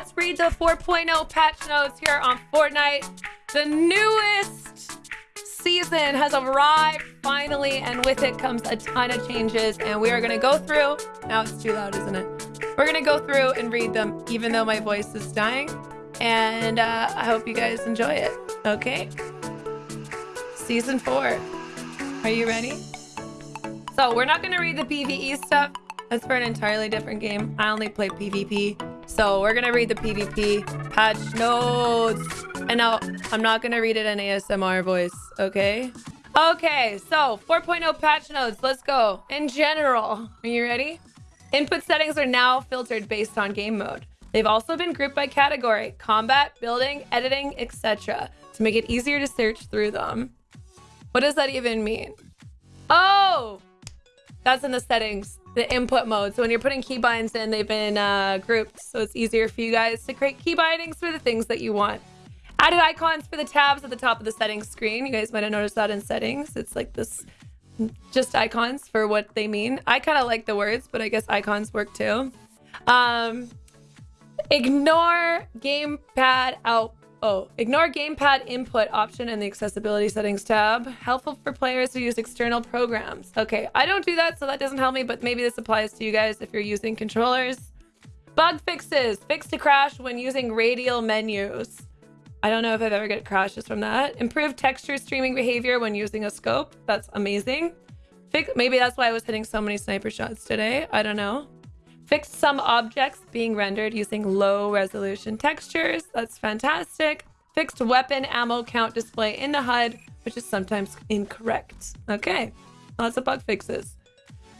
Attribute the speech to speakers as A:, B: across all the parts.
A: let's read the 4.0 patch notes here on Fortnite. The newest season has arrived finally, and with it comes a ton of changes. And we are going to go through. Now it's too loud, isn't it? We're going to go through and read them, even though my voice is dying. And uh, I hope you guys enjoy it. Okay? Season 4. Are you ready? So, we're not going to read the PvE stuff. That's for an entirely different game. I only play PvP. So, we're to read the PvP patch notes. And now, I'm not to read it in ASMR voice, okay? Okay, so 4.0 patch notes. Let's go. In general, are you ready? Input settings are now filtered based on game mode. They've also been grouped by category, combat, building, editing, etc. to make it easier to search through them. What does that even mean? Oh, that's in the settings, the input mode. So when you're putting keybinds in, they've been uh, grouped. So it's easier for you guys to create keybindings for the things that you want. Added icons for the tabs at the top of the settings screen. You guys might have noticed that in settings. It's like this, just icons for what they mean. I kind of like the words, but I guess icons work too. Um, ignore gamepad out. Oh, ignore gamepad input option in the accessibility settings tab. Helpful for players who use external programs. Okay, I don't do that, so that doesn't help me, but maybe this applies to you guys if you're using controllers. Bug fixes. Fix to crash when using radial menus. I don't know if I've ever get crashes from that. Improved texture streaming behavior when using a scope. That's amazing. Fix maybe that's why I was hitting so many sniper shots today. I don't know. Fixed some objects being rendered using low resolution textures. That's fantastic. Fixed weapon ammo count display in the HUD, which is sometimes incorrect. Okay, lots of bug fixes.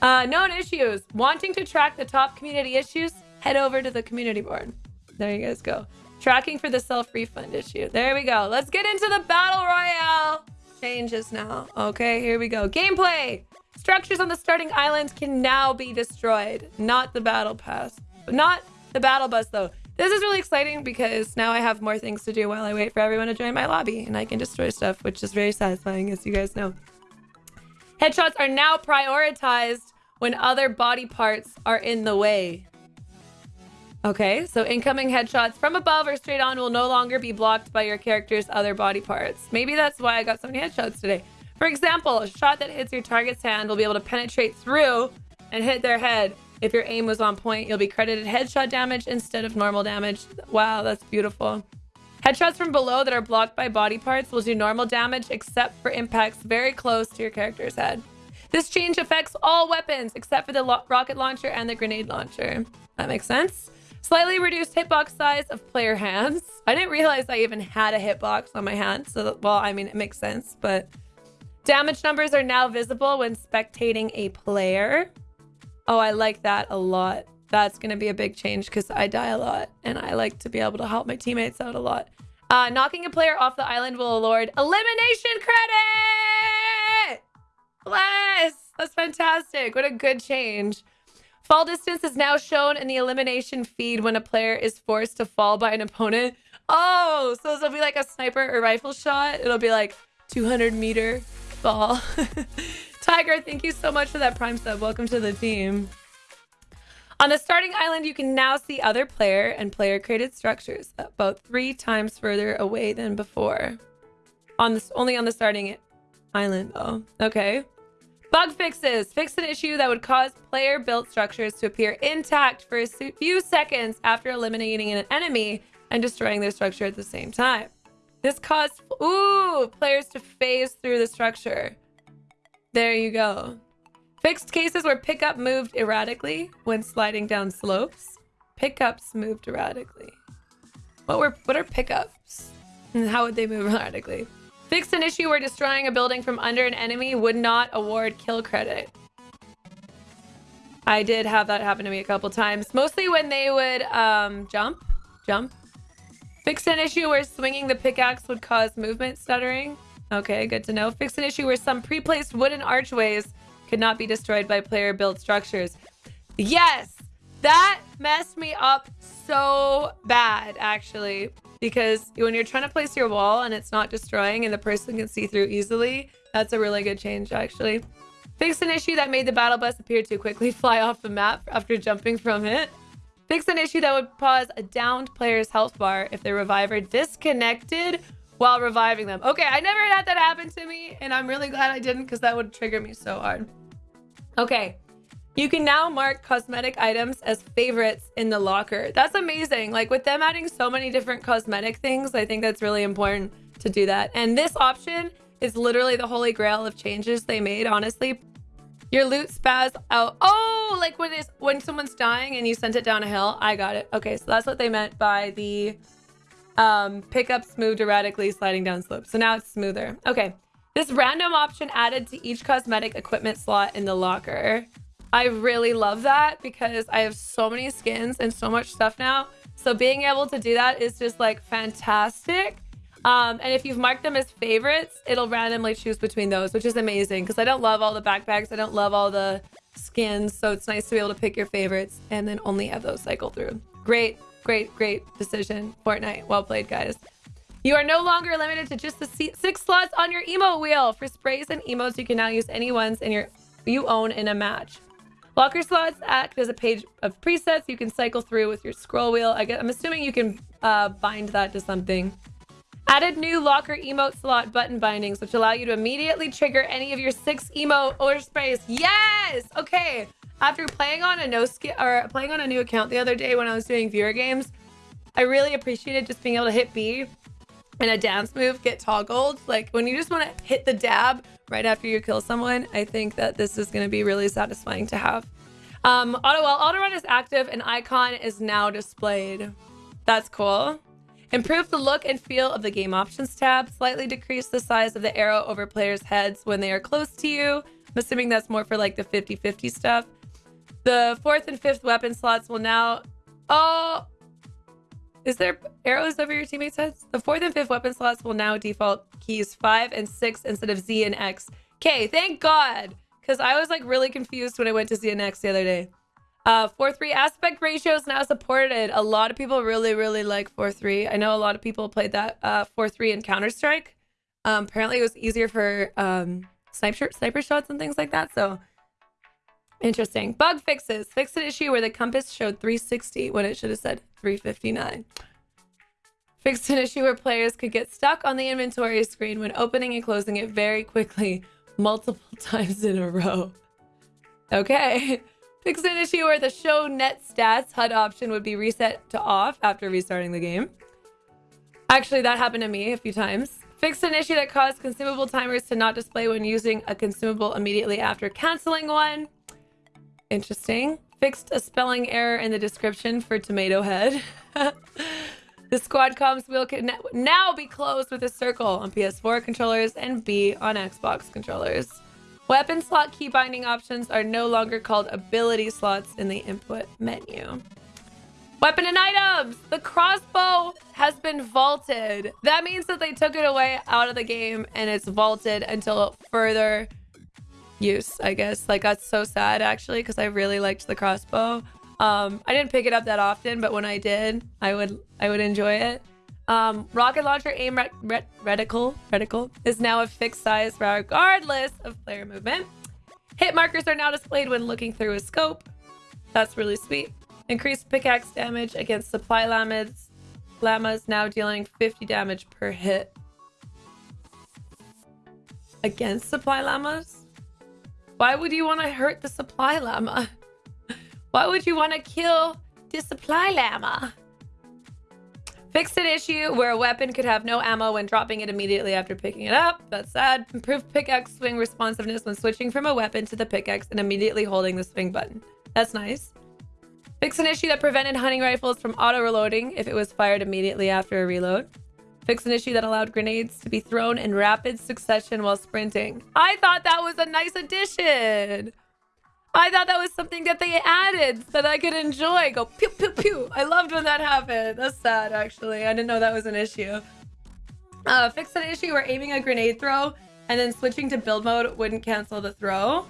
A: Uh, known issues. Wanting to track the top community issues? Head over to the community board. There you guys go. Tracking for the self-refund issue. There we go. Let's get into the Battle Royale changes now. Okay, here we go. Gameplay. Structures on the starting island can now be destroyed. Not the battle pass. Not the battle bus, though. This is really exciting because now I have more things to do while I wait for everyone to join my lobby. And I can destroy stuff, which is very satisfying, as you guys know. Headshots are now prioritized when other body parts are in the way. Okay, so incoming headshots from above or straight on will no longer be blocked by your character's other body parts. Maybe that's why I got so many headshots today. For example, a shot that hits your target's hand will be able to penetrate through and hit their head. If your aim was on point, you'll be credited headshot damage instead of normal damage. Wow, that's beautiful. Headshots from below that are blocked by body parts will do normal damage except for impacts very close to your character's head. This change affects all weapons except for the rocket launcher and the grenade launcher. That makes sense. Slightly reduced hitbox size of player hands. I didn't realize I even had a hitbox on my hand. So, well, I mean, it makes sense, but damage numbers are now visible when spectating a player. Oh, I like that a lot. That's going to be a big change because I die a lot and I like to be able to help my teammates out a lot. Uh, knocking a player off the island will award elimination credit! Bless! That's fantastic. What a good change. Fall distance is now shown in the elimination feed when a player is forced to fall by an opponent. Oh, so it'll be like a sniper or rifle shot. It'll be like 200 meter fall. Tiger, thank you so much for that prime sub. Welcome to the team. On the starting island, you can now see other player and player created structures about three times further away than before. On this, only on the starting island though. Okay. Bug fixes. Fix an issue that would cause player-built structures to appear intact for a few seconds after eliminating an enemy and destroying their structure at the same time. This caused ooh players to phase through the structure. There you go. Fixed cases where pickup moved erratically when sliding down slopes. Pickups moved erratically. What were what are pickups? And how would they move erratically? Fixed an issue where destroying a building from under an enemy would not award kill credit. I did have that happen to me a couple times. Mostly when they would um, jump. Jump. Fixed an issue where swinging the pickaxe would cause movement stuttering. Okay, good to know. Fixed an issue where some pre-placed wooden archways could not be destroyed by player-built structures. Yes! That messed me up so bad, actually because when you're trying to place your wall and it's not destroying and the person can see through easily, that's a really good change actually. Fix an issue that made the battle bus appear too quickly fly off the map after jumping from it. Fix an issue that would pause a downed player's health bar if their reviver disconnected while reviving them. Okay, I never had that happen to me, and I'm really glad I didn't because that would trigger me so hard. Okay, you can now mark cosmetic items as favorites in the locker. That's amazing. Like with them adding so many different cosmetic things, I think that's really important to do that. And this option is literally the holy grail of changes they made, honestly. Your loot spaz out. Oh, like when it's when someone's dying and you sent it down a hill. I got it. Okay, so that's what they meant by the um, pickups moved erratically sliding down slope. So now it's smoother. Okay. This random option added to each cosmetic equipment slot in the locker. I really love that because I have so many skins and so much stuff now. So being able to do that is just like fantastic. Um, and if you've marked them as favorites, it'll randomly choose between those, which is amazing because I don't love all the backpacks. I don't love all the skins. So it's nice to be able to pick your favorites and then only have those cycle through. Great, great, great decision. Fortnite. Well played, guys. You are no longer limited to just the six slots on your emote wheel. For sprays and emotes, you can now use any ones in your you own in a match. Locker slots act as a page of presets you can cycle through with your scroll wheel. I guess, I'm assuming you can uh, bind that to something. Added new locker emote slot button bindings, which allow you to immediately trigger any of your six emote or sprays. Yes! Okay. After playing on a no skill or playing on a new account the other day when I was doing viewer games, I really appreciated just being able to hit B and a dance move get toggled. Like when you just want to hit the dab right after you kill someone, I think that this is going to be really satisfying to have. Um, auto while auto run is active, an icon is now displayed. That's cool. Improve the look and feel of the game options tab. Slightly decrease the size of the arrow over players' heads when they are close to you. I'm assuming that's more for like the 50-50 stuff. The fourth and fifth weapon slots will now... Oh, is there arrows over your teammates' heads? The fourth and fifth weapon slots will now default keys 5 and 6 instead of Z and X. Okay, thank God! Because I was like really confused when I went to Z and X the other day. Uh, 4-3 aspect ratio is now supported. A lot of people really, really like 4-3. I know a lot of people played that uh, 4-3 in Counter-Strike. Um, apparently it was easier for um, sniper, sniper shots and things like that. So Interesting. Bug fixes. Fix an issue where the compass showed 360 when it should have said 359. Fixed an issue where players could get stuck on the inventory screen when opening and closing it very quickly, multiple times in a row. Okay. Fixed an issue where the show net stats HUD option would be reset to off after restarting the game. Actually, that happened to me a few times. Fixed an issue that caused consumable timers to not display when using a consumable immediately after canceling one. Interesting. Fixed a spelling error in the description for Tomato Head. the squad comms wheel can now be closed with a circle on PS4 controllers and B on Xbox controllers. Weapon slot key binding options are no longer called ability slots in the input menu. Weapon and items! The crossbow has been vaulted. That means that they took it away out of the game and it's vaulted until further use, I guess. Like, that's so sad, actually, because I really liked the crossbow. Um, I didn't pick it up that often, but when I did, I would I would enjoy it. Um, rocket launcher aim ret ret reticle reticle is now a fixed size regardless of player movement. Hit markers are now displayed when looking through a scope. That's really sweet. Increased pickaxe damage against supply llamas. Llamas now dealing 50 damage per hit. Against supply llamas? Why would you want to hurt the supply llama? Why would you want to kill the supply llama? Fix an issue where a weapon could have no ammo when dropping it immediately after picking it up. That's sad. Improved pickaxe swing responsiveness when switching from a weapon to the pickaxe and immediately holding the swing button. That's nice. Fix an issue that prevented hunting rifles from auto-reloading if it was fired immediately after a reload. Fix an issue that allowed grenades to be thrown in rapid succession while sprinting. I thought that was a nice addition. I thought that was something that they added that I could enjoy. Go pew, pew, pew. I loved when that happened. That's sad, actually. I didn't know that was an issue. Uh, fix an issue where aiming a grenade throw and then switching to build mode wouldn't cancel the throw.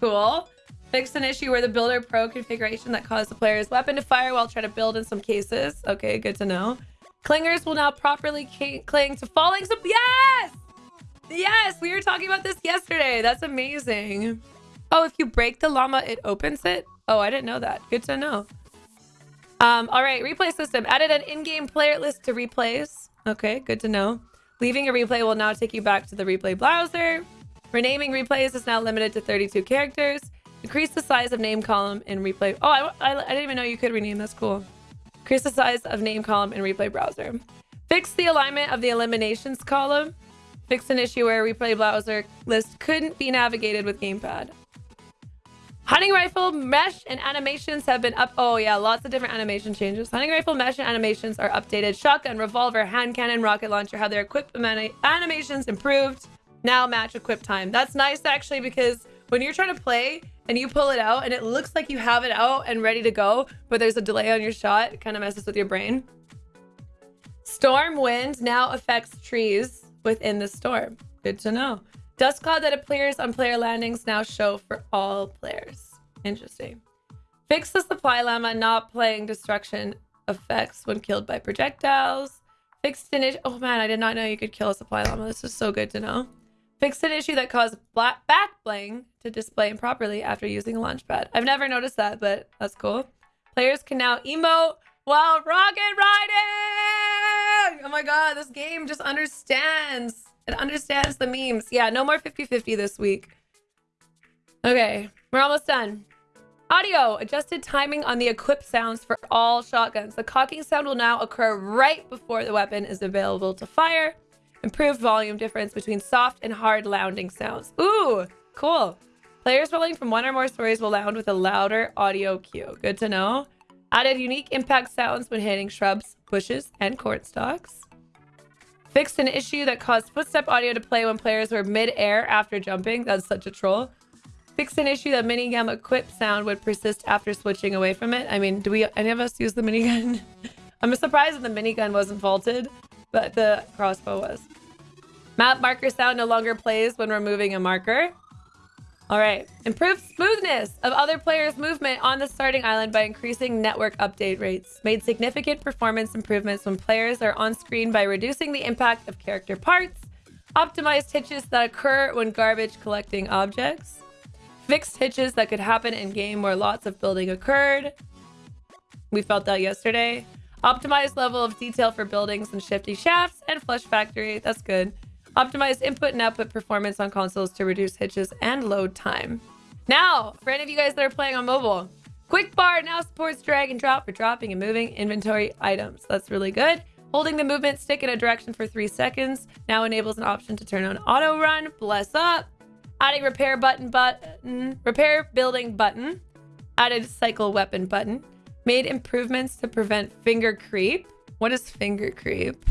A: Cool. Fix an issue where the builder pro configuration that caused the player's weapon to fire while trying to build in some cases. Okay, good to know. Clingers will now properly cling to falling. So yes! Yes, we were talking about this yesterday. That's amazing. Oh, if you break the llama, it opens it? Oh, I didn't know that. Good to know. Um, all right, replay system. Added an in-game player list to replays. Okay, good to know. Leaving a replay will now take you back to the replay browser. Renaming replays is now limited to 32 characters. Increase the size of name column in replay. Oh, I, I, I didn't even know you could rename. That's cool. Increase the size of name column in replay browser. Fix the alignment of the eliminations column. Fix an issue where replay browser list couldn't be navigated with gamepad. Hunting rifle mesh and animations have been up. Oh yeah, lots of different animation changes. Hunting rifle mesh and animations are updated. Shotgun, revolver, hand cannon, rocket launcher have their equip animations improved. Now match equip time. That's nice actually because when you're trying to play and you pull it out and it looks like you have it out and ready to go, but there's a delay on your shot, it kind of messes with your brain. Storm wind now affects trees within the storm. Good to know. Dust cloud that appears on player landings now show for all players. Interesting. Fix the supply llama not playing destruction effects when killed by projectiles. Fixed an issue. Oh man, I did not know you could kill a supply llama. This is so good to know. Fixed an issue that caused black back bling to display improperly after using a launch pad. I've never noticed that, but that's cool. Players can now emote while rocket riding! Oh my god, this game just understands it understands the memes. Yeah, no more 50-50 this week. Okay, we're almost done. Audio. Adjusted timing on the equip sounds for all shotguns. The cocking sound will now occur right before the weapon is available to fire. Improved volume difference between soft and hard lounding sounds. Ooh, cool. Players rolling from one or more stories will lound with a louder audio cue. Good to know. Added unique impact sounds when hitting shrubs, bushes, and corn stalks. Fixed an issue that caused footstep audio to play when players were mid-air after jumping. That's such a troll. Fixed an issue that minigun equip sound would persist after switching away from it. I mean, do we any of us use the minigun? I'm surprised that the minigun wasn't vaulted, but the crossbow was. Map marker sound no longer plays when removing a marker. All right. Improved smoothness of other players' movement on the starting island by increasing network update rates. Made significant performance improvements when players are on screen by reducing the impact of character parts. Optimized hitches that occur when garbage collecting objects. Fixed hitches that could happen in game where lots of building occurred. We felt that yesterday. Optimized level of detail for buildings and shifty shafts and flush factory. That's good. Optimize input and output performance on consoles to reduce hitches and load time. Now, for any of you guys that are playing on mobile, Quick Bar now supports drag and drop for dropping and moving inventory items. That's really good. Holding the movement stick in a direction for three seconds now enables an option to turn on auto run. Bless up. Adding repair button button, repair building button. Added cycle weapon button. Made improvements to prevent finger creep. What is finger creep?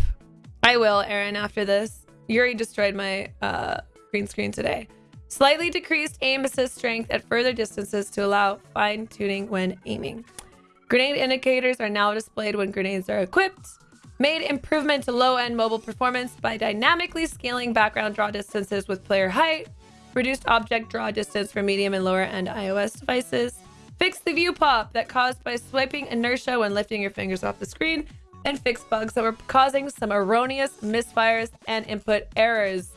A: I will, Aaron, after this. Yuri destroyed my uh, green screen today. Slightly decreased aim assist strength at further distances to allow fine tuning when aiming. Grenade indicators are now displayed when grenades are equipped. Made improvement to low-end mobile performance by dynamically scaling background draw distances with player height. Reduced object draw distance for medium and lower-end iOS devices. Fix the view pop that caused by swiping inertia when lifting your fingers off the screen and fix bugs that were causing some erroneous misfires and input errors.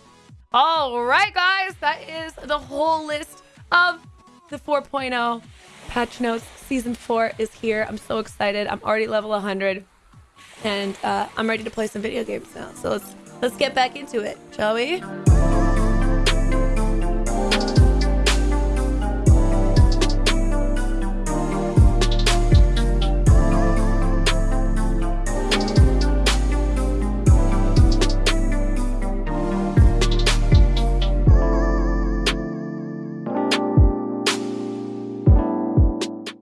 A: All right, guys, that is the whole list of the 4.0 patch notes. Season 4 is here. I'm so excited. I'm already level 100 and uh, I'm ready to play some video games now. So let's let's get back into it, shall we?